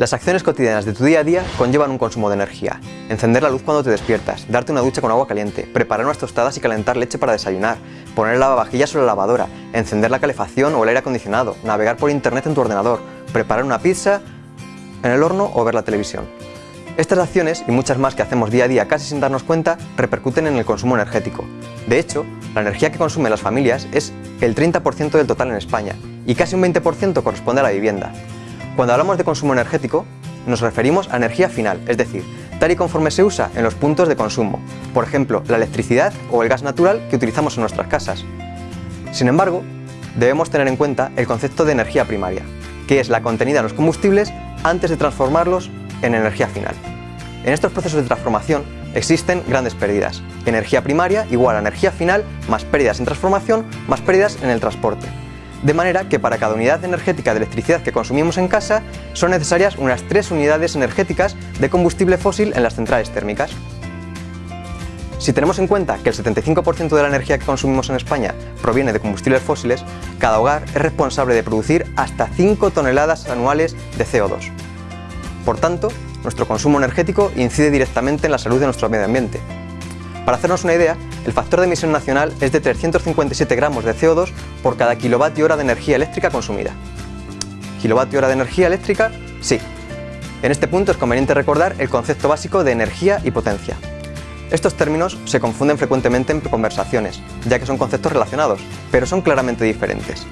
Las acciones cotidianas de tu día a día conllevan un consumo de energía. Encender la luz cuando te despiertas, darte una ducha con agua caliente, preparar unas tostadas y calentar leche para desayunar, poner el lavavajillas sobre la lavadora, encender la calefacción o el aire acondicionado, navegar por internet en tu ordenador, preparar una pizza en el horno o ver la televisión. Estas acciones y muchas más que hacemos día a día casi sin darnos cuenta repercuten en el consumo energético. De hecho, la energía que consumen las familias es el 30% del total en España y casi un 20% corresponde a la vivienda. Cuando hablamos de consumo energético, nos referimos a energía final, es decir, tal y conforme se usa en los puntos de consumo, por ejemplo, la electricidad o el gas natural que utilizamos en nuestras casas. Sin embargo, debemos tener en cuenta el concepto de energía primaria, que es la contenida en los combustibles antes de transformarlos en energía final. En estos procesos de transformación existen grandes pérdidas. Energía primaria igual a energía final más pérdidas en transformación más pérdidas en el transporte de manera que para cada unidad energética de electricidad que consumimos en casa son necesarias unas 3 unidades energéticas de combustible fósil en las centrales térmicas. Si tenemos en cuenta que el 75% de la energía que consumimos en España proviene de combustibles fósiles, cada hogar es responsable de producir hasta 5 toneladas anuales de CO2. Por tanto, nuestro consumo energético incide directamente en la salud de nuestro medio ambiente. Para hacernos una idea, el factor de emisión nacional es de 357 gramos de CO2 por cada kilovatio hora de energía eléctrica consumida. ¿Kilovatio hora de energía eléctrica? Sí. En este punto es conveniente recordar el concepto básico de energía y potencia. Estos términos se confunden frecuentemente en conversaciones, ya que son conceptos relacionados, pero son claramente diferentes.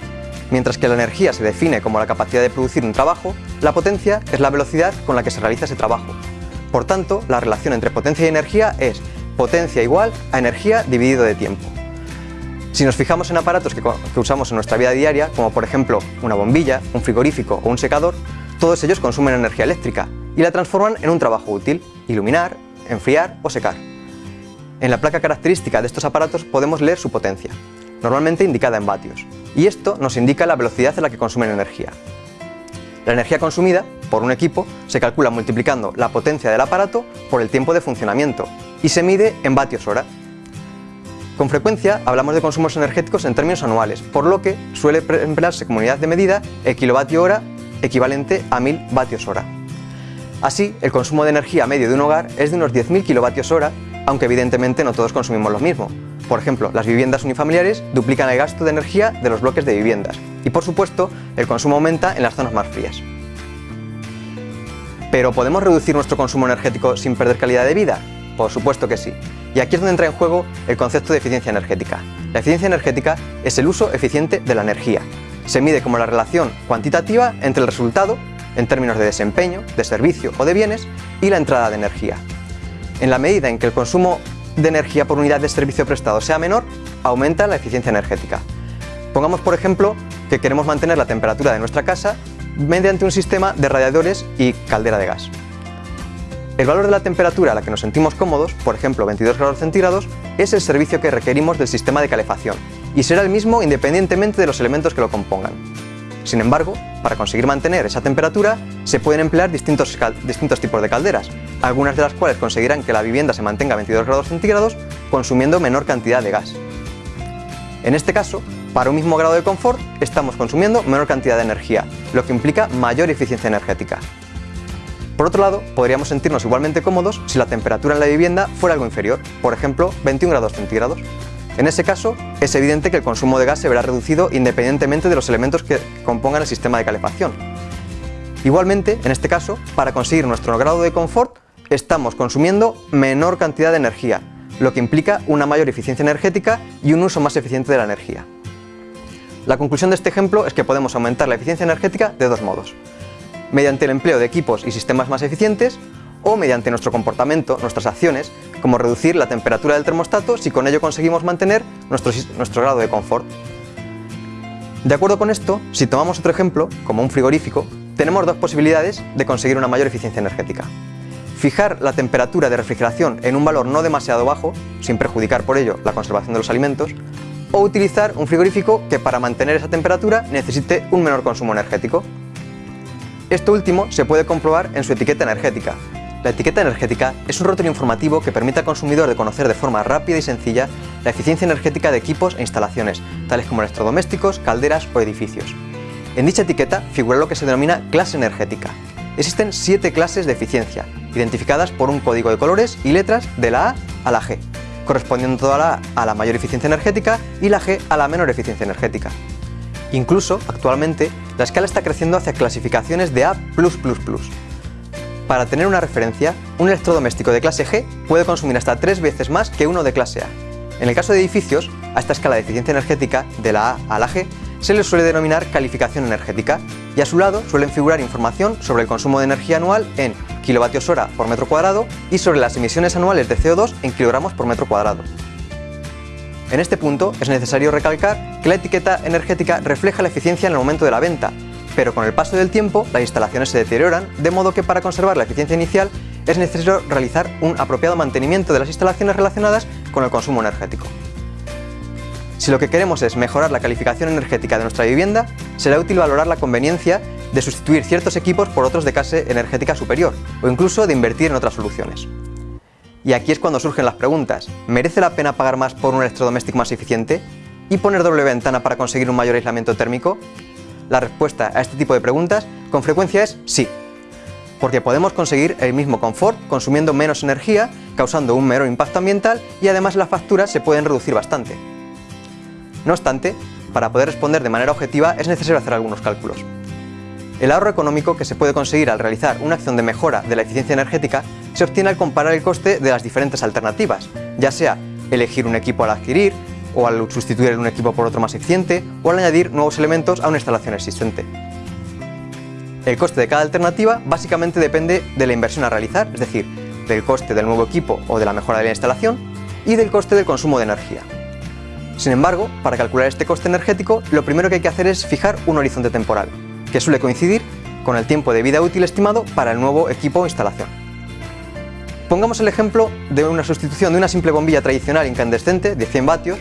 Mientras que la energía se define como la capacidad de producir un trabajo, la potencia es la velocidad con la que se realiza ese trabajo. Por tanto, la relación entre potencia y energía es potencia igual a energía dividido de tiempo. Si nos fijamos en aparatos que, usamos en nuestra vida diaria, como por ejemplo una bombilla, un frigorífico o un secador, todos ellos consumen energía eléctrica y la transforman en un trabajo útil, iluminar, enfriar o secar. En la placa característica de estos aparatos podemos leer su potencia, normalmente indicada en vatios, y esto nos indica la velocidad en la que consumen energía. La energía consumida por un equipo se calcula multiplicando la potencia del aparato por el tiempo de funcionamiento y se mide en vatios hora. Con frecuencia hablamos de consumos energéticos en términos anuales, por lo que suele emplearse como unidad de medida el kilovatio hora equivalente a 1000 vatios hora. Así, el consumo de energía medio de un hogar es de unos 10.000 kilovatios hora, aunque evidentemente no todos consumimos lo mismo. Por ejemplo, las viviendas unifamiliares duplican el gasto de energía de los bloques de viviendas y por supuesto el consumo aumenta en las zonas más frías. ¿Pero podemos reducir nuestro consumo energético sin perder calidad de vida? Por supuesto que sí. Y aquí es donde entra en juego el concepto de eficiencia energética. La eficiencia energética es el uso eficiente de la energía. Se mide como la relación cuantitativa entre el resultado, en términos de desempeño, de servicio o de bienes, y la entrada de energía. En la medida en que el consumo de energía por unidad de servicio prestado sea menor, aumenta la eficiencia energética. Pongamos por ejemplo que queremos mantener la temperatura de nuestra casa mediante un sistema de radiadores y caldera de gas. El valor de la temperatura a la que nos sentimos cómodos, por ejemplo 22 grados centígrados, es el servicio que requerimos del sistema de calefacción y será el mismo independientemente de los elementos que lo compongan. Sin embargo, para conseguir mantener esa temperatura se pueden emplear distintos, distintos tipos de calderas, algunas de las cuales conseguirán que la vivienda se mantenga a 22 grados centígrados consumiendo menor cantidad de gas. En este caso, para un mismo grado de confort estamos consumiendo menor cantidad de energía, lo que implica mayor eficiencia energética. Por otro lado, podríamos sentirnos igualmente cómodos si la temperatura en la vivienda fuera algo inferior, por ejemplo 21 grados centígrados. En ese caso, es evidente que el consumo de gas se verá reducido independientemente de los elementos que compongan el sistema de calefacción. Igualmente, en este caso, para conseguir nuestro grado de confort, estamos consumiendo menor cantidad de energía, lo que implica una mayor eficiencia energética y un uso más eficiente de la energía. La conclusión de este ejemplo es que podemos aumentar la eficiencia energética de dos modos mediante el empleo de equipos y sistemas más eficientes o mediante nuestro comportamiento, nuestras acciones, como reducir la temperatura del termostato si con ello conseguimos mantener nuestro, nuestro grado de confort. De acuerdo con esto, si tomamos otro ejemplo, como un frigorífico, tenemos dos posibilidades de conseguir una mayor eficiencia energética. Fijar la temperatura de refrigeración en un valor no demasiado bajo, sin perjudicar por ello la conservación de los alimentos, o utilizar un frigorífico que para mantener esa temperatura necesite un menor consumo energético, esto último se puede comprobar en su etiqueta energética. La etiqueta energética es un rótulo informativo que permite al consumidor de conocer de forma rápida y sencilla la eficiencia energética de equipos e instalaciones, tales como electrodomésticos, calderas o edificios. En dicha etiqueta figura lo que se denomina clase energética. existen siete clases de eficiencia, identificadas por un código de colores y letras de la A a la G, correspondiendo toda la A a la mayor eficiencia energética y la G a la menor eficiencia energética. Incluso, actualmente, la escala está creciendo hacia clasificaciones de A++. Para tener una referencia, un electrodoméstico de clase G puede consumir hasta tres veces más que uno de clase A. En el caso de edificios, a esta escala de eficiencia energética, de la A a la G, se les suele denominar calificación energética y a su lado suelen figurar información sobre el consumo de energía anual en kilovatios hora por metro cuadrado y sobre las emisiones anuales de CO2 en kilogramos por metro cuadrado. En este punto es necesario recalcar que la etiqueta energética refleja la eficiencia en el momento de la venta, pero con el paso del tiempo las instalaciones se deterioran, de modo que para conservar la eficiencia inicial es necesario realizar un apropiado mantenimiento de las instalaciones relacionadas con el consumo energético. Si lo que queremos es mejorar la calificación energética de nuestra vivienda, será útil valorar la conveniencia de sustituir ciertos equipos por otros de clase energética superior, o incluso de invertir en otras soluciones. Y aquí es cuando surgen las preguntas, ¿merece la pena pagar más por un electrodoméstico más eficiente? ¿Y poner doble ventana para conseguir un mayor aislamiento térmico? La respuesta a este tipo de preguntas con frecuencia es sí, porque podemos conseguir el mismo confort consumiendo menos energía, causando un menor impacto ambiental y además las facturas se pueden reducir bastante. No obstante, para poder responder de manera objetiva es necesario hacer algunos cálculos. El ahorro económico que se puede conseguir al realizar una acción de mejora de la eficiencia energética se obtiene al comparar el coste de las diferentes alternativas, ya sea elegir un equipo al adquirir, o al sustituir un equipo por otro más eficiente, o al añadir nuevos elementos a una instalación existente. El coste de cada alternativa básicamente depende de la inversión a realizar, es decir, del coste del nuevo equipo o de la mejora de la instalación, y del coste del consumo de energía. Sin embargo, para calcular este coste energético, lo primero que hay que hacer es fijar un horizonte temporal, que suele coincidir con el tiempo de vida útil estimado para el nuevo equipo o instalación. Pongamos el ejemplo de una sustitución de una simple bombilla tradicional incandescente de 100 vatios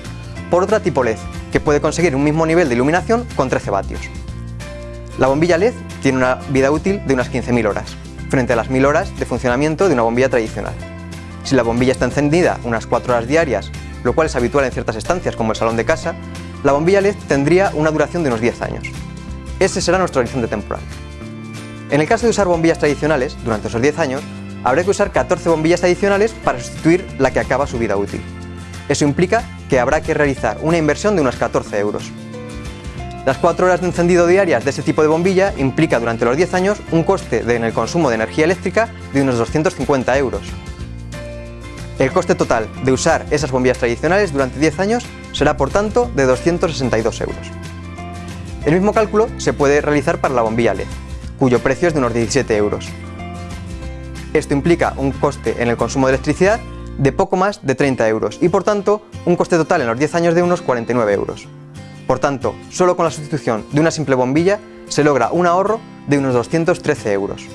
por otra tipo LED, que puede conseguir un mismo nivel de iluminación con 13 vatios. La bombilla LED tiene una vida útil de unas 15.000 horas, frente a las 1.000 horas de funcionamiento de una bombilla tradicional. Si la bombilla está encendida unas 4 horas diarias, lo cual es habitual en ciertas estancias como el salón de casa, la bombilla LED tendría una duración de unos 10 años. Ese será nuestro horizonte temporal. En el caso de usar bombillas tradicionales, durante esos 10 años, habrá que usar 14 bombillas adicionales para sustituir la que acaba su vida útil. Eso implica que habrá que realizar una inversión de unos 14 euros. Las 4 horas de encendido diarias de ese tipo de bombilla implica durante los 10 años un coste en el consumo de energía eléctrica de unos 250 euros. El coste total de usar esas bombillas tradicionales durante 10 años será por tanto de 262 euros. El mismo cálculo se puede realizar para la bombilla LED, cuyo precio es de unos 17 euros. Esto implica un coste en el consumo de electricidad de poco más de 30 euros y por tanto un coste total en los 10 años de unos 49 euros. Por tanto, solo con la sustitución de una simple bombilla se logra un ahorro de unos 213 euros.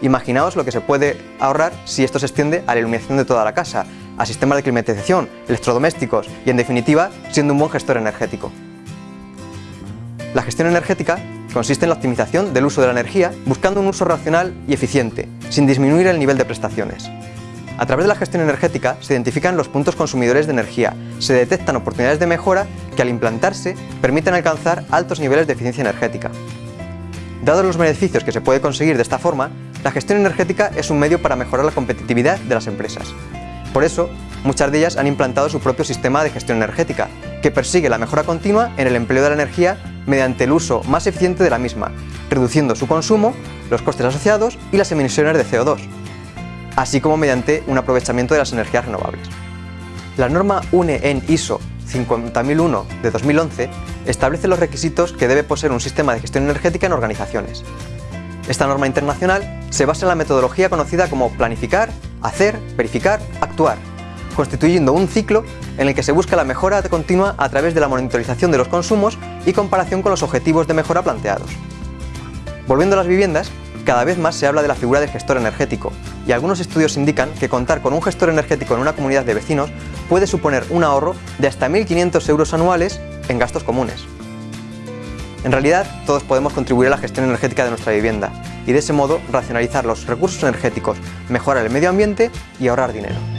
Imaginaos lo que se puede ahorrar si esto se extiende a la iluminación de toda la casa, a sistemas de climatización, electrodomésticos y en definitiva siendo un buen gestor energético. La gestión energética consiste en la optimización del uso de la energía buscando un uso racional y eficiente, sin disminuir el nivel de prestaciones. A través de la gestión energética se identifican los puntos consumidores de energía, se detectan oportunidades de mejora que al implantarse permiten alcanzar altos niveles de eficiencia energética. Dados los beneficios que se puede conseguir de esta forma, la gestión energética es un medio para mejorar la competitividad de las empresas. Por eso, muchas de ellas han implantado su propio sistema de gestión energética, que persigue la mejora continua en el empleo de la energía mediante el uso más eficiente de la misma, reduciendo su consumo, los costes asociados y las emisiones de CO2 así como mediante un aprovechamiento de las energías renovables. La norma UNE en ISO 50001 de 2011 establece los requisitos que debe poseer un sistema de gestión energética en organizaciones. Esta norma internacional se basa en la metodología conocida como planificar, hacer, verificar, actuar, constituyendo un ciclo en el que se busca la mejora continua a través de la monitorización de los consumos y comparación con los objetivos de mejora planteados. Volviendo a las viviendas, cada vez más se habla de la figura del gestor energético, y algunos estudios indican que contar con un gestor energético en una comunidad de vecinos puede suponer un ahorro de hasta 1.500 euros anuales en gastos comunes. En realidad, todos podemos contribuir a la gestión energética de nuestra vivienda y de ese modo racionalizar los recursos energéticos, mejorar el medio ambiente y ahorrar dinero.